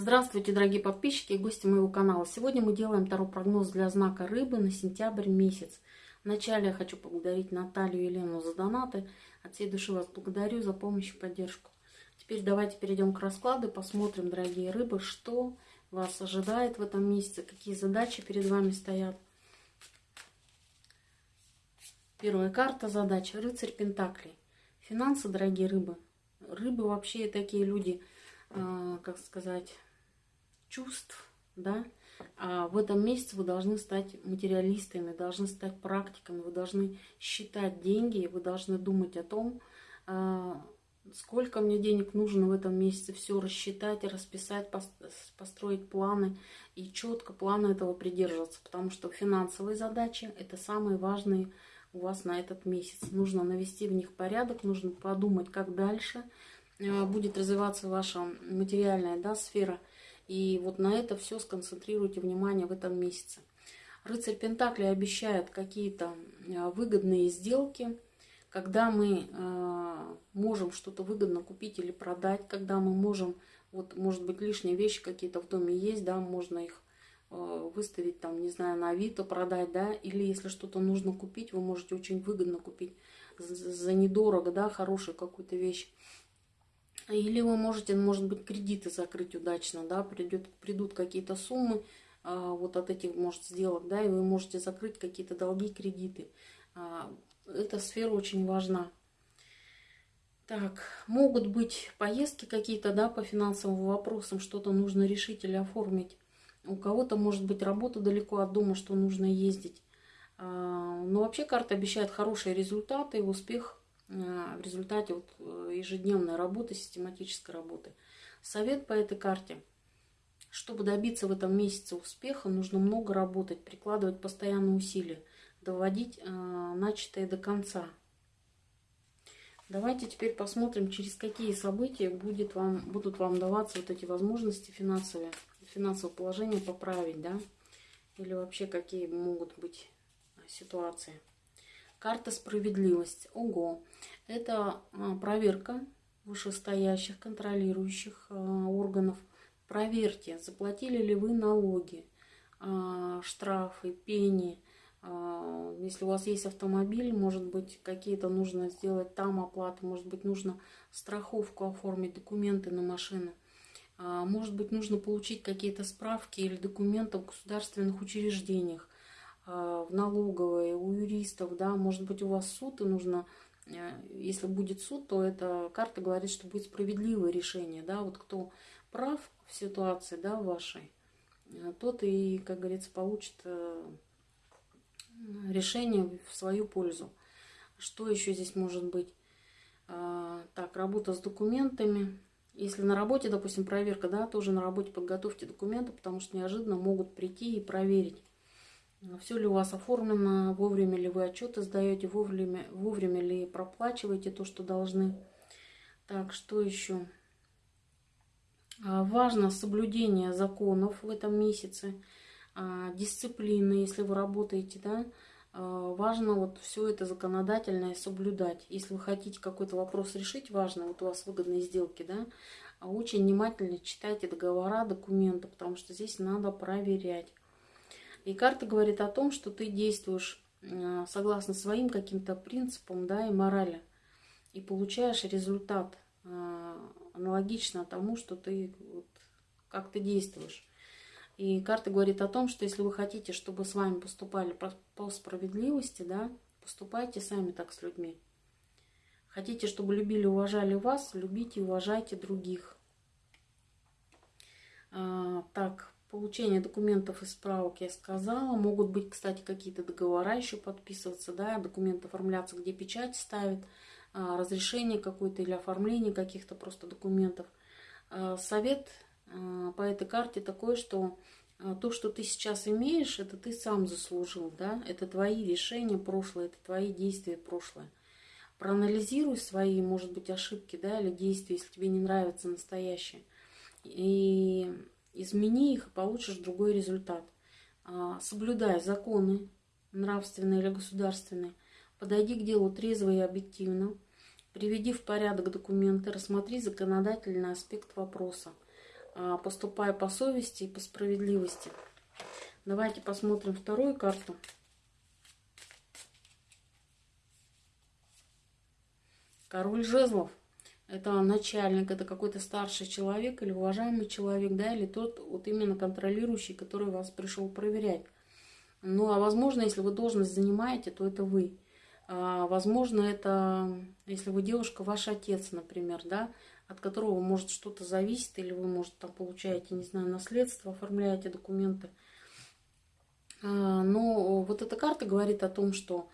Здравствуйте, дорогие подписчики и гости моего канала. Сегодня мы делаем второй прогноз для знака рыбы на сентябрь месяц. Вначале я хочу поблагодарить Наталью и Елену за донаты. От всей души вас благодарю за помощь и поддержку. Теперь давайте перейдем к раскладу, посмотрим, дорогие рыбы, что вас ожидает в этом месяце, какие задачи перед вами стоят. Первая карта задача. Рыцарь Пентаклей. Финансы, дорогие рыбы. Рыбы вообще такие люди, э, как сказать, чувств, да. А в этом месяце вы должны стать материалистами, должны стать практиками, вы должны считать деньги, вы должны думать о том, э, сколько мне денег нужно в этом месяце, все рассчитать, расписать, построить планы и четко плана этого придерживаться, потому что финансовые задачи – это самые важные у вас на этот месяц. Нужно навести в них порядок, нужно подумать, как дальше э, будет развиваться ваша материальная да, сфера. И вот на это все сконцентрируйте внимание в этом месяце. Рыцарь Пентакли обещает какие-то э, выгодные сделки, когда мы э, можем что-то выгодно купить или продать, когда мы можем, вот может быть лишние вещи какие-то в доме есть, да, можно их Э, выставить там, не знаю, на Авито продать, да, или если что-то нужно купить, вы можете очень выгодно купить за недорого, да, хорошую какую-то вещь. Или вы можете, может быть, кредиты закрыть удачно, да, придет, придут какие-то суммы а, вот от этих, может, сделок, да, и вы можете закрыть какие-то долги, кредиты. А, эта сфера очень важна. Так, могут быть поездки какие-то, да, по финансовым вопросам, что-то нужно решить или оформить. У кого-то может быть работа далеко от дома, что нужно ездить. А, но вообще карта обещает хорошие результаты и успех в результате вот э, ежедневной работы, систематической работы. Совет по этой карте. Чтобы добиться в этом месяце успеха, нужно много работать, прикладывать постоянные усилия, доводить а, начатое до конца. Давайте теперь посмотрим, через какие события будет вам, будут вам даваться вот эти возможности финансовые финансовое положение поправить, да, или вообще какие могут быть ситуации. Карта справедливость. Ого. Это а, проверка вышестоящих контролирующих а, органов. Проверьте, заплатили ли вы налоги, а, штрафы, пени. Если у вас есть автомобиль, может быть, какие-то нужно сделать там оплаты, может быть, нужно страховку оформить, документы на машину. Может быть, нужно получить какие-то справки или документы в государственных учреждениях, в налоговой, у юристов, да, может быть, у вас суд, и нужно, э, если будет суд, то эта карта говорит, что будет справедливое решение, да, вот кто прав в ситуации, да, вашей, э, тот и, как говорится, получит э, решение в свою пользу. Что еще здесь может быть? Так, работа с документами, если на работе, допустим, проверка, да, тоже на работе подготовьте документы, потому что неожиданно могут прийти и проверить, все ли у вас оформлено, вовремя ли вы отчеты сдаете, вовремя, вовремя ли проплачиваете то, что должны. Так, что еще? А, важно соблюдение законов в этом месяце, а, дисциплины, если вы работаете, да, а, важно вот все это законодательное соблюдать. Если вы хотите какой-то вопрос решить, важно, вот у вас выгодные сделки, да, а очень внимательно читайте договора, документы, потому что здесь надо проверять. И карта говорит о том, что ты действуешь а, согласно своим каким-то принципам, да, и морали, и получаешь результат аналогично тому, что ты, вот, как ты действуешь. И карта говорит о том, что если вы хотите, чтобы с вами поступали по справедливости, да, поступайте сами так с людьми. Хотите, чтобы любили, уважали вас, любите и уважайте других. А, так, получение документов и справок я сказала. Могут быть, кстати, какие-то договора еще подписываться, да, документы оформляться, где печать ставит, а, разрешение какое-то или оформление каких-то просто документов. А, совет а, по этой карте такое, что то, что ты сейчас имеешь, это ты сам заслужил, да, это твои решения прошлое, это твои действия прошлое. Проанализируй свои, может быть, ошибки, да, или действия, если тебе не нравится настоящее, и измени их, и получишь другой результат. А, соблюдай законы, нравственные или государственные, подойди к делу трезво и объективно, приведи в порядок документы, рассмотри законодательный аспект вопроса. а, поступай по совести и по справедливости. Давайте посмотрим вторую карту. Король жезлов. Это начальник, это какой-то старший человек или уважаемый человек, да, или тот вот именно контролирующий, который вас пришел проверять. Ну, а возможно, если вы должность занимаете, то это вы. А, возможно, это, если вы девушка, ваш отец, например, да, от которого может что-то зависеть, или вы, может, там получаете, не знаю, наследство, оформляете документы. А, но вот эта карта говорит о том, что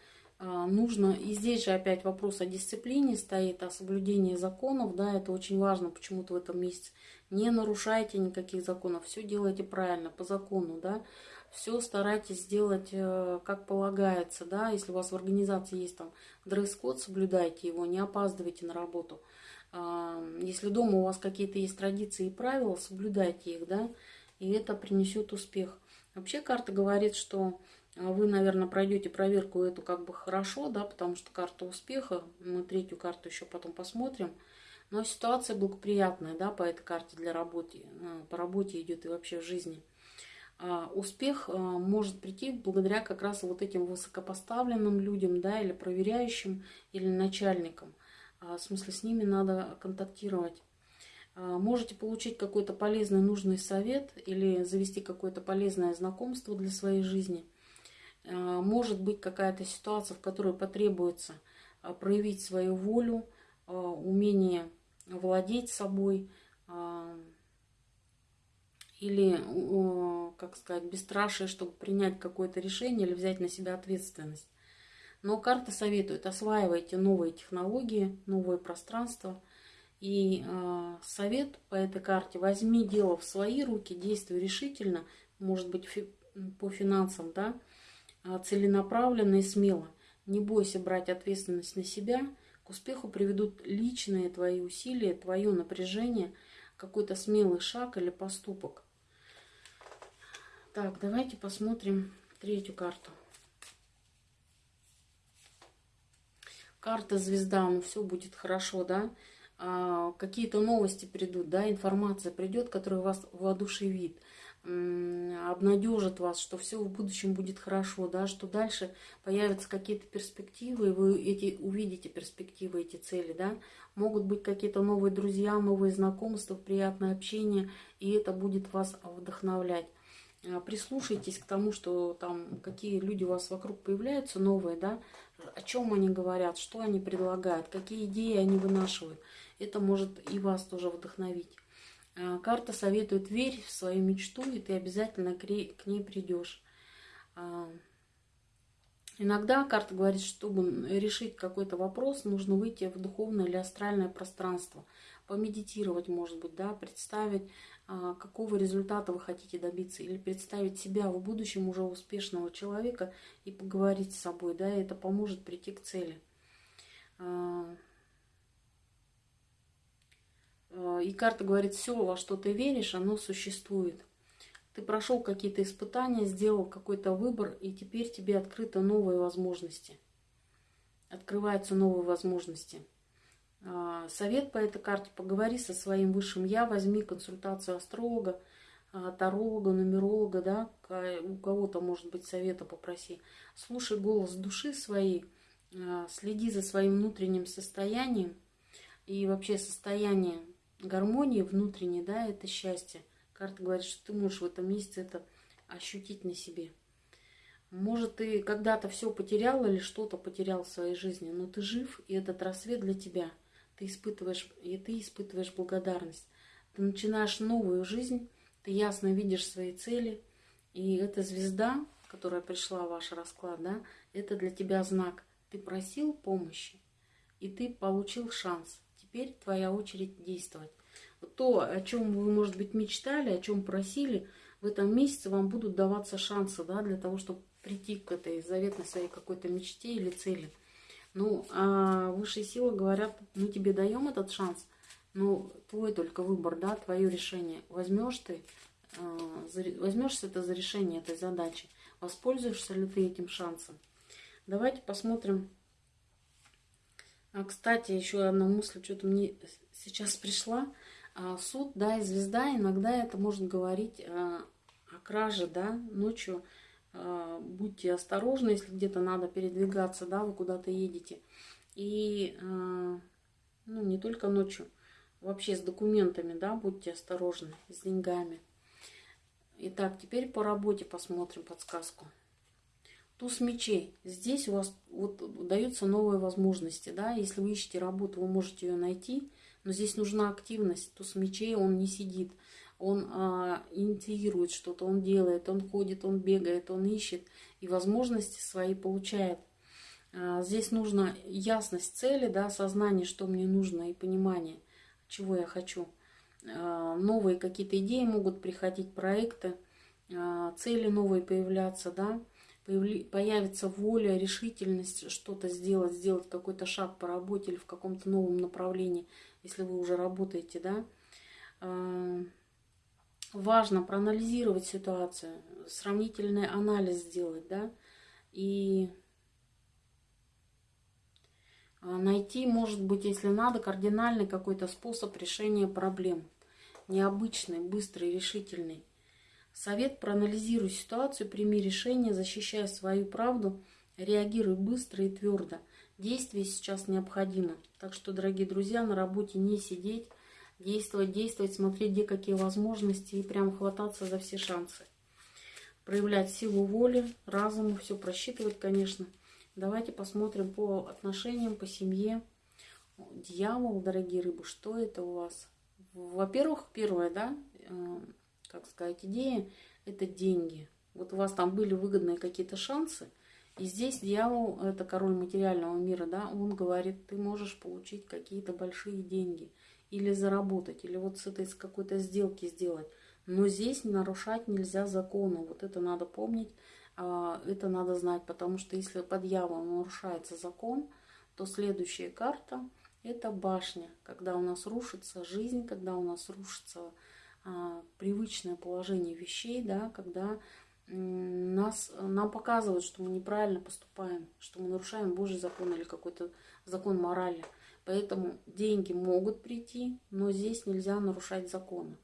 нужно, и здесь же опять вопрос о дисциплине стоит, о соблюдении законов, да, это очень важно почему-то в этом месяце. Не нарушайте никаких законов, все делайте правильно, по закону, да, все старайтесь сделать э, как полагается, да, если у вас в организации есть там дресс-код, соблюдайте его, не опаздывайте на работу. А, если дома у вас какие-то есть традиции и правила, соблюдайте их, да, и это принесет успех. Вообще карта говорит, что а вы, наверное, пройдете проверку эту как бы хорошо, да, потому что карта успеха, мы третью карту еще потом посмотрим. Но ситуация благоприятная, да, по этой карте для работы, э, по работе идет и вообще в жизни. А успех а, может прийти благодаря как раз вот этим высокопоставленным людям, да, или проверяющим, или начальникам. А, в смысле, с ними надо контактировать. А, можете получить какой-то полезный, нужный совет или завести какое-то полезное знакомство для своей жизни – а, может быть какая-то ситуация, в которой потребуется а, проявить свою волю, а, умение владеть собой или, как сказать, бесстрашие, чтобы принять какое-то решение или взять на себя ответственность. Но карта советует, осваивайте новые технологии, новое пространство. И совет по этой карте, возьми дело в свои руки, действуй решительно, может быть, по финансам, да, а, целенаправленно и смело. Не бойся брать ответственность на себя. К успеху приведут личные твои усилия, твое напряжение, какой-то смелый шаг или поступок. Так, давайте посмотрим третью карту. Карта звезда, ну все будет хорошо, да? А, Какие-то новости придут, да, информация придет, которая вас воодушевит обнадежит вас, что все в будущем будет хорошо, да, что дальше появятся какие-то перспективы, и вы эти, увидите перспективы, эти цели, да, могут быть какие-то новые друзья, новые знакомства, приятное общение, и это будет вас вдохновлять. А, прислушайтесь к тому, что там какие люди у вас вокруг появляются новые, да, о чем они говорят, что они предлагают, какие идеи они вынашивают. Это может и вас тоже вдохновить. А, карта советует верь в свою мечту, и ты обязательно к ней придешь. А, иногда карта говорит, чтобы решить какой-то вопрос, нужно выйти в духовное или астральное пространство, помедитировать, может быть, да, представить, а, какого результата вы хотите добиться, или представить себя в будущем уже успешного человека и поговорить с собой, да, и это поможет прийти к цели. Э, и карта говорит, все, во что ты веришь, оно существует. Ты прошел какие-то испытания, сделал какой-то выбор, и теперь тебе открыты новые возможности. Открываются новые возможности. А, совет по этой карте. Поговори со своим высшим я, возьми консультацию астролога, а, таролога, нумеролога, да, у кого-то, может быть, совета попроси. Слушай голос души своей, следи за своим внутренним состоянием и вообще состоянием гармонии внутренней, да, это счастье. Карта говорит, что ты можешь в этом месяце это ощутить на себе. Может, ты когда-то все потерял или что-то потерял в своей жизни, но ты жив, и этот рассвет для тебя. Ты испытываешь, и ты испытываешь благодарность. Ты начинаешь новую жизнь, ты ясно видишь свои цели, и эта звезда, которая пришла в ваш расклад, да, это для тебя знак. Ты просил помощи, и ты получил шанс теперь твоя очередь действовать. То, о чем вы, может быть, мечтали, о чем просили, в этом месяце вам будут даваться шансы, да, для того, чтобы прийти к этой заветной своей какой-то мечте или цели. Ну, а высшие силы говорят, мы тебе даем этот шанс, но твой только выбор, да, твое решение. Возьмешь ты, э, возьмешься ты за решение этой задачи, воспользуешься ли ты этим шансом. Давайте посмотрим а, кстати, еще одна мысль, что-то мне сейчас пришла. А суд, да, и звезда, иногда это может говорить о, о краже, да, ночью а, будьте осторожны, если где-то надо передвигаться, да, вы куда-то едете. И, а, ну, не только ночью, вообще с документами, да, будьте осторожны, с деньгами. Итак, теперь по работе посмотрим подсказку. Туз мечей. Здесь у вас вот даются новые возможности, да, если вы ищете работу, вы можете ее найти, но здесь нужна активность. Туз мечей, он не сидит – он а, инициирует что-то, он делает, он ходит, он бегает, он ищет и возможности свои получает. А, здесь нужна ясность цели, да, сознание, что мне нужно и понимание, чего я хочу. А, новые какие-то идеи могут приходить, проекты, а, цели новые появляться, да, появится воля, решительность что-то сделать, сделать какой-то шаг по работе или в каком-то новом направлении, если вы уже работаете, да. А, важно проанализировать ситуацию, сравнительный анализ сделать, да, и а, найти, может быть, если надо, кардинальный какой-то способ решения проблем. Необычный, быстрый, решительный. Совет проанализируй ситуацию, прими решение, защищай свою правду, реагируй быстро и твердо. Действие сейчас необходимо. Так что, дорогие друзья, на работе не сидеть, действовать, действовать, смотреть, где какие возможности и прям хвататься за все шансы. Проявлять силу воли, разума, все просчитывать, конечно. Давайте посмотрим по отношениям, по семье. Дьявол, дорогие рыбы, что это у вас? Во-первых, первое, да, как сказать, идея – это деньги. Вот у вас там были выгодные какие-то шансы, и здесь дьявол, это король материального мира, да, он говорит, ты можешь получить какие-то большие деньги – или заработать, или вот с этой с какой-то сделки сделать. Но здесь нарушать нельзя закону. Вот это надо помнить, а, это надо знать, потому что если под дьяволом нарушается закон, то следующая карта – это башня, когда у нас рушится жизнь, когда у нас рушится привычное положение вещей, да, когда нас, нам показывают, что мы неправильно поступаем, что мы нарушаем Божий закон или какой-то закон морали. Поэтому деньги могут прийти, но здесь нельзя нарушать законы.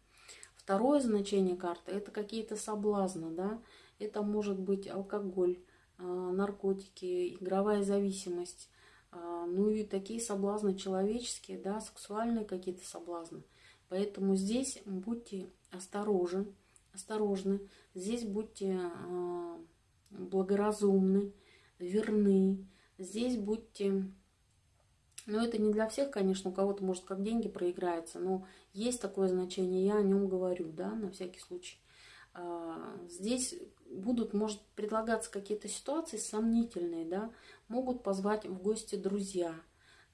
Второе значение карты – это какие-то соблазны. Да? Это может быть алкоголь, а, наркотики, игровая зависимость. А, ну и такие соблазны человеческие, да, сексуальные какие-то соблазны. Поэтому здесь будьте осторожны, осторожны. Здесь будьте а, благоразумны, верны. Здесь будьте но это не для всех, конечно, у кого-то, может, как деньги проиграется, но есть такое значение, я о нем говорю, да, на всякий случай. А, здесь будут, может, предлагаться какие-то ситуации сомнительные, да, могут позвать в гости друзья,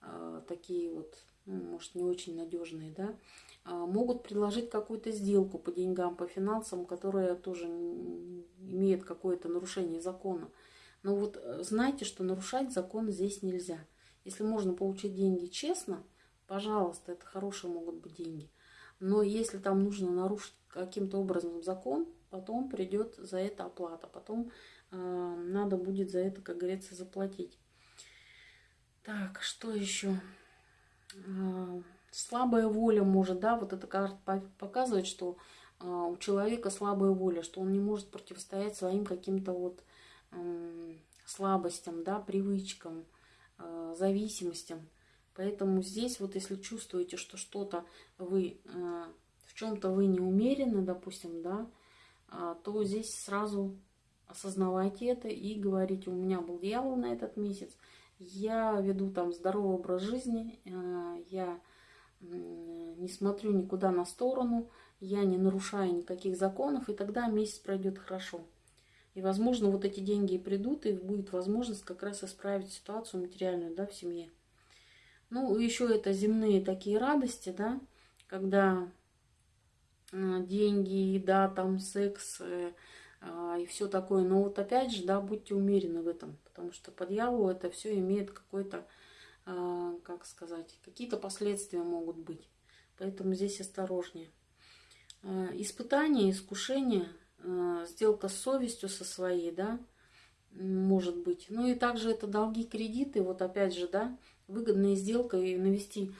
а, такие вот, ну, может, не очень надежные, да, а, могут предложить какую-то сделку по деньгам, по финансам, которая тоже имеет какое-то нарушение закона. Но вот э, знайте, что нарушать закон здесь нельзя – если можно получить деньги честно, пожалуйста, это хорошие могут быть деньги. Но если там нужно нарушить каким-то образом закон, потом придет за это оплата, потом э, надо будет за это, как говорится, заплатить. Так, что еще? Слабая воля может, да, вот эта карта показывает, что э, у человека слабая воля, что он не может противостоять своим каким-то вот слабостям, да, привычкам, Э, зависимостям. Поэтому здесь вот если чувствуете, что что-то вы, э, в чем-то вы не умерены, допустим, да, а, то здесь сразу осознавайте это и говорите, у меня был дьявол на этот месяц, я веду там здоровый образ жизни, э, я не смотрю никуда на сторону, я не нарушаю никаких законов, и тогда месяц пройдет хорошо. И, возможно, вот эти деньги придут, и будет возможность как раз исправить ситуацию материальную, да, в семье. Ну, еще это земные такие радости, да, когда э, деньги, еда, там, секс э, и все такое. Но вот опять же, да, будьте умерены в этом, потому что по дьяволу это все имеет какой-то, э, как сказать, какие-то последствия могут быть. Поэтому здесь осторожнее. Испытания, искушения – Э, сделка с совестью со своей, да, может быть. Ну и также это долги, кредиты, вот опять же, да, выгодная сделка и навести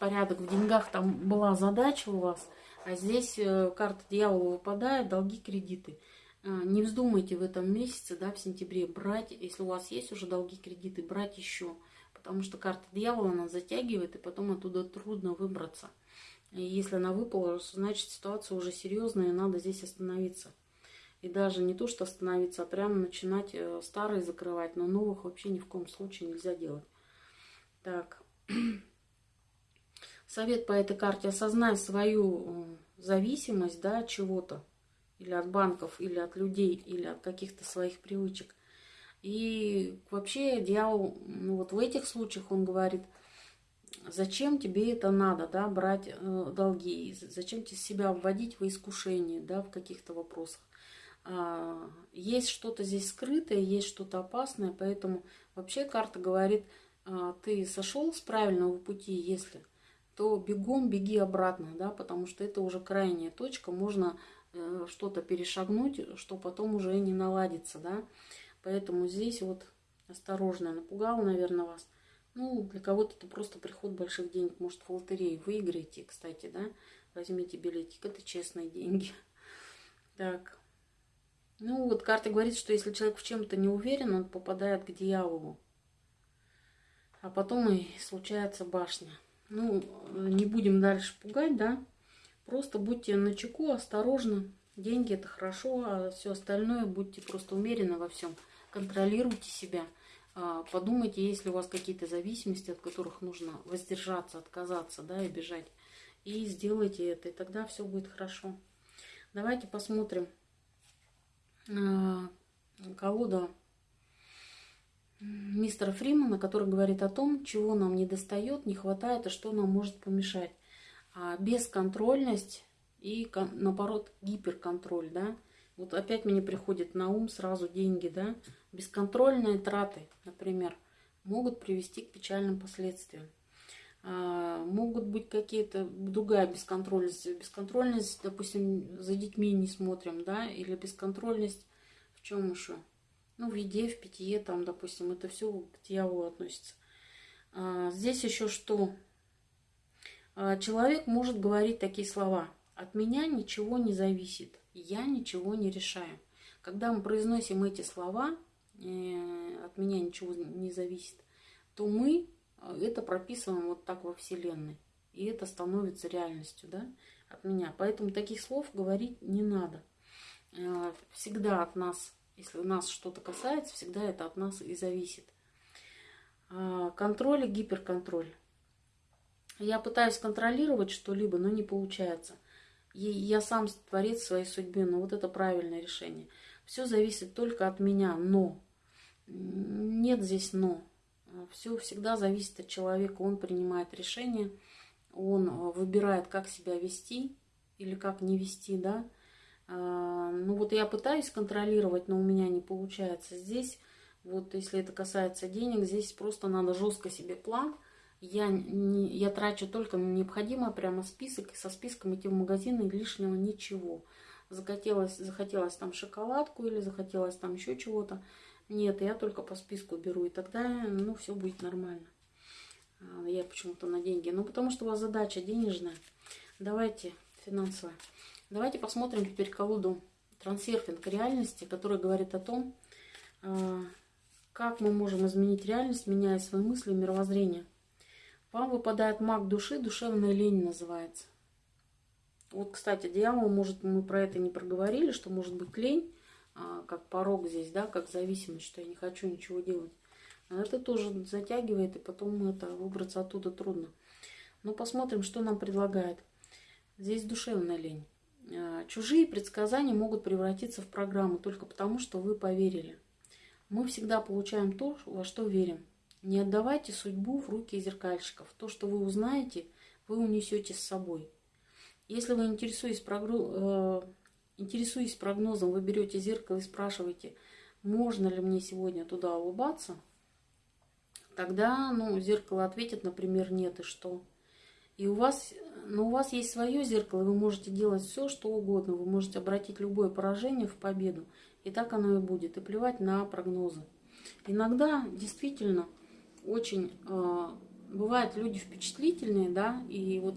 порядок в деньгах, там была задача у вас, а здесь э, карта дьявола выпадает, долги, кредиты. Не вздумайте в этом месяце, да, в сентябре брать, если у вас есть уже долги, кредиты, брать еще. Потому что карта дьявола, она затягивает, и потом оттуда трудно выбраться. И если она выпала, значит ситуация уже серьезная, и надо здесь остановиться. И даже не то, что остановиться, а прямо начинать э, старые закрывать, но новых вообще ни в коем случае нельзя делать. Так. Совет по этой карте. Осознай свою э, зависимость да, от чего-то. Или от банков, или от людей, или от каких-то своих привычек. И вообще дьявол, ну вот в этих случаях он говорит, зачем тебе это надо, да, брать э, долги, зачем тебе себя вводить в искушение, да, в каких-то вопросах. А, есть что-то здесь скрытое, есть что-то опасное, поэтому вообще карта говорит, а, ты сошел с правильного пути, если, то бегом беги обратно, да, потому что это уже крайняя точка, можно что-то перешагнуть, что потом уже не наладится, да, поэтому здесь вот осторожно, напугал, наверное, вас. Ну, для кого-то это просто приход больших денег, может, в лотерею выиграете, кстати, да, возьмите билетик, это честные деньги. Так, ну, вот карта говорит, что если человек в чем-то не уверен, он попадает к дьяволу. А потом и случается башня. Ну, не будем дальше пугать, да? Просто будьте на чеку, осторожны. Деньги это хорошо, а все остальное будьте просто умеренно во всем. Контролируйте себя. А, подумайте, есть ли у вас какие-то зависимости, от которых нужно воздержаться, отказаться, да, и бежать. И сделайте это, и тогда все будет хорошо. Давайте посмотрим. Э, колода мистера Фримана, который говорит о том, чего нам не достает, не хватает и что нам может помешать. А бесконтрольность и, наоборот, гиперконтроль, да. Вот опять мне приходит на ум сразу деньги, да. Бесконтрольные траты, например, могут привести к печальным последствиям. А, могут быть какие-то другая бесконтрольность. Бесконтрольность, допустим, за детьми не смотрим, да, или бесконтрольность в чем еще? Ну, в еде, в питье, там, допустим, это все к дьяволу относится. А, здесь еще что? А, человек может говорить такие слова. От меня ничего не зависит, я ничего не решаю. Когда мы произносим эти слова, э, от меня ничего не зависит, то мы это прописываем вот так во Вселенной. И это становится реальностью, да, от меня. Поэтому таких слов говорить не надо. Э, всегда от нас, если у нас что-то касается, всегда это от нас и зависит. А, контроль и гиперконтроль. Я пытаюсь контролировать что-либо, но не получается. И я сам творец своей судьбы, но вот это правильное решение. Все зависит только от меня, но. Нет здесь но. Все всегда зависит от человека. Он принимает решение, он э, выбирает, как себя вести или как не вести, да. А, ну вот я пытаюсь контролировать, но у меня не получается. Здесь, вот если это касается денег, здесь просто надо жестко себе план. Я, не, я трачу только на необходимое, прямо список, со списком идти в магазин, и лишнего ничего. Захотелось, захотелось там шоколадку или захотелось там еще чего-то. Нет, я только по списку беру, и тогда, ну, все будет нормально. А, я почему-то на деньги. Ну, потому что у вас задача денежная. Давайте финансовая. Давайте посмотрим теперь колоду трансерфинг реальности, которая говорит о том, а, как мы можем изменить реальность, меняя свои мысли и мировоззрение. Вам выпадает маг души, душевная лень называется. Вот, кстати, дьявол, может, мы про это не проговорили, что может быть лень, а, как порог здесь, да, как зависимость, что я не хочу ничего делать. Это тоже затягивает, и потом это выбраться оттуда трудно. Но посмотрим, что нам предлагает. Здесь душевная лень. А, чужие предсказания могут превратиться в программу только потому, что вы поверили. Мы всегда получаем то, во что верим. Не отдавайте судьбу в руки зеркальщиков. То, что вы узнаете, вы унесете с собой. Если вы интересуетесь, прогруз... э, интересуетесь прогнозом, вы берете зеркало и спрашиваете, можно ли мне сегодня туда улыбаться, тогда ну, зеркало ответит, например, нет, и что? И у вас но у вас есть свое зеркало, вы можете делать все, что угодно. Вы можете обратить любое поражение в победу. И так оно и будет. И плевать на прогнозы. Иногда действительно очень э, бывают люди впечатлительные, да, и вот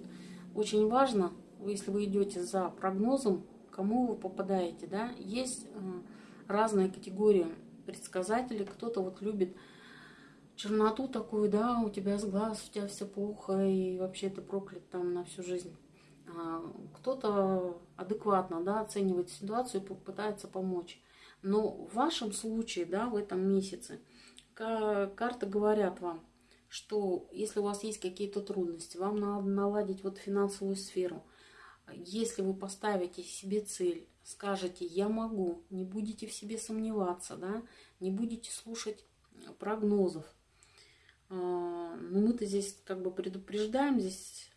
очень важно, если вы идете за прогнозом, кому вы попадаете, да, есть э, разные категории предсказателей, кто-то вот любит черноту такую, да, у тебя с глаз, у тебя все плохо, и вообще ты проклят там на всю жизнь. А кто-то адекватно, да, оценивает ситуацию и попытается помочь. Но в вашем случае, да, в этом месяце, карты говорят вам, что если у вас есть какие-то трудности, вам надо наладить вот финансовую сферу. Если вы поставите себе цель, скажете «я могу», не будете в себе сомневаться, да, не будете слушать прогнозов. А, Но ну, мы-то здесь как бы предупреждаем, здесь,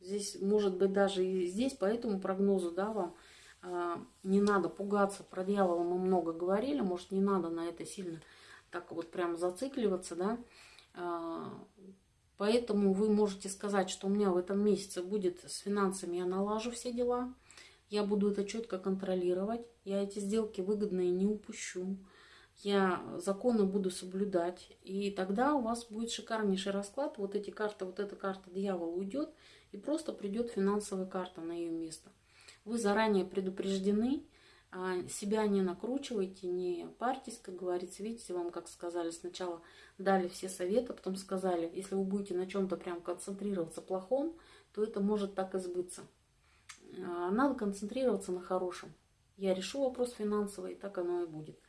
здесь может быть даже и здесь по этому прогнозу, да, вам не надо пугаться, про дьявола мы много говорили, может не надо на это сильно так вот прям зацикливаться, да. А, поэтому вы можете сказать, что у меня в этом месяце будет с финансами, я налажу все дела, я буду это четко контролировать, я эти сделки выгодные не упущу, я законы буду соблюдать, и тогда у вас будет шикарнейший расклад, вот эти карты, вот эта карта дьявола уйдет, и просто придет финансовая карта на ее место. Вы заранее предупреждены, а, себя не накручивайте, не парьтесь, как говорится. Видите, вам, как сказали, сначала дали все советы, потом сказали, если вы будете на чем-то прям концентрироваться плохом, то это может так и сбыться. А, надо концентрироваться на хорошем. Я решу вопрос финансовый, и так оно и будет.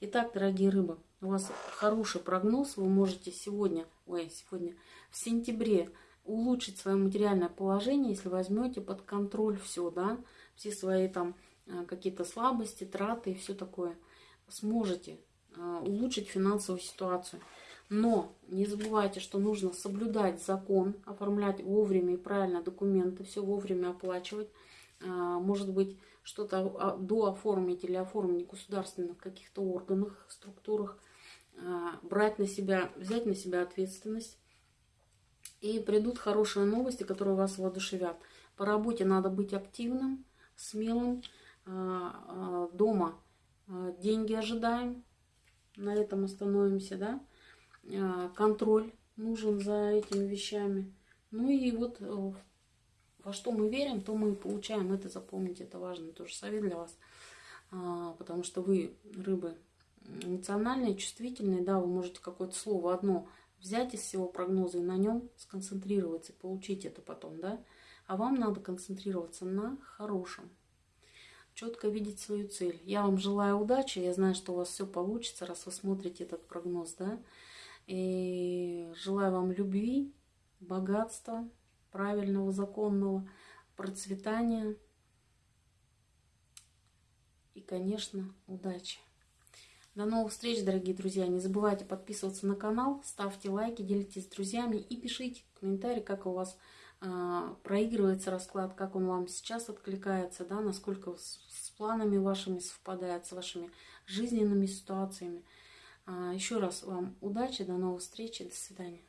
Итак, дорогие рыбы, у вас хороший прогноз. Вы можете сегодня, ой, сегодня, в сентябре улучшить свое материальное положение, если возьмете под контроль все, да, все свои там э, какие-то слабости, траты и все такое. Сможете э, улучшить финансовую ситуацию. Но не забывайте, что нужно соблюдать закон, оформлять вовремя и правильно документы, все вовремя оплачивать. Э, может быть, что-то а, дооформить или оформить в государственных каких-то органах, структурах, брать на себя, взять на себя ответственность и придут хорошие новости, которые вас воодушевят. По работе надо быть активным, смелым. А, а, дома а, деньги ожидаем. На этом остановимся, да. Контроль нужен за этими вещами. Ну и вот э, во что мы верим, то мы получаем. Это запомните, это важно. Тоже совет для вас. Потому что вы, рыбы, эмоциональные, чувствительные, да, вы можете какое-то слово одно взять из всего прогноза и на нем сконцентрироваться, получить это потом, да. А вам надо концентрироваться на хорошем, четко видеть свою цель. Я вам желаю удачи, я знаю, что у вас все получится, раз вы смотрите этот прогноз, да. И желаю вам любви, богатства, правильного, законного, процветания и, конечно, удачи. До новых встреч, дорогие друзья. Не забывайте подписываться на канал, ставьте лайки, делитесь с друзьями и пишите комментарии, как у вас проигрывается расклад, как он вам сейчас откликается, да, насколько с, планами вашими совпадает, с вашими жизненными ситуациями. Э, еще раз вам удачи, до новых встреч, до свидания.